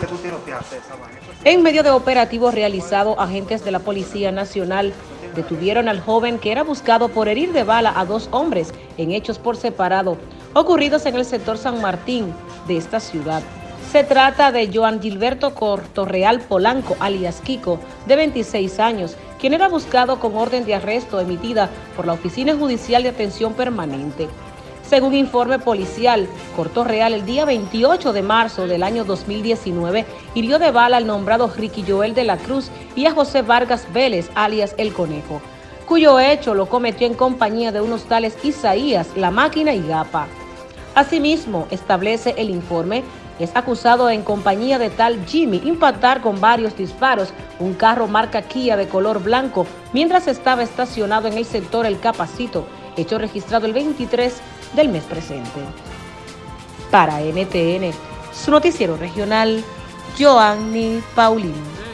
que tú. En medio de operativo realizado, agentes de la Policía Nacional detuvieron al joven que era buscado por herir de bala a dos hombres en hechos por separado, ocurridos en el sector San Martín de esta ciudad. Se trata de Joan Gilberto Cortorreal Polanco, alias Kiko, de 26 años, quien era buscado con orden de arresto emitida por la Oficina Judicial de Atención Permanente. Según informe policial, Corto Real el día 28 de marzo del año 2019 hirió de bala al nombrado Ricky Joel de la Cruz y a José Vargas Vélez, alias El Conejo, cuyo hecho lo cometió en compañía de unos tales Isaías, La Máquina y Gapa. Asimismo, establece el informe, es acusado en compañía de tal Jimmy impactar con varios disparos un carro marca Kia de color blanco mientras estaba estacionado en el sector El Capacito, hecho registrado el 23 del mes presente. Para NTN, su noticiero regional, Joanny Paulino.